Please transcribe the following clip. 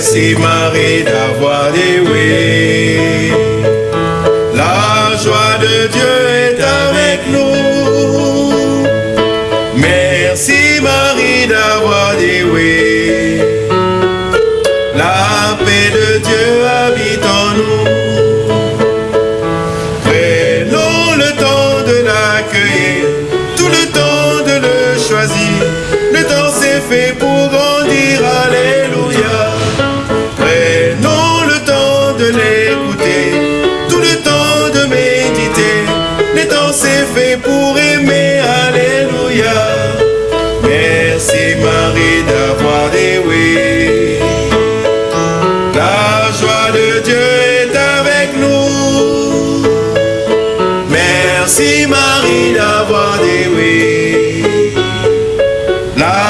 Merci Marie d'avoir dit oui. La joie de Dieu est avec nous. Merci Marie d'avoir dit oui. La paix de Dieu habite en nous. Prenons le temps de l'accueillir, tout le temps de le choisir. Le temps s'est fait pour tout le temps de méditer. Le temps s'est fait pour aimer, Alléluia. Merci Marie d'avoir dit oui. La joie de Dieu est avec nous. Merci Marie d'avoir dit oui. La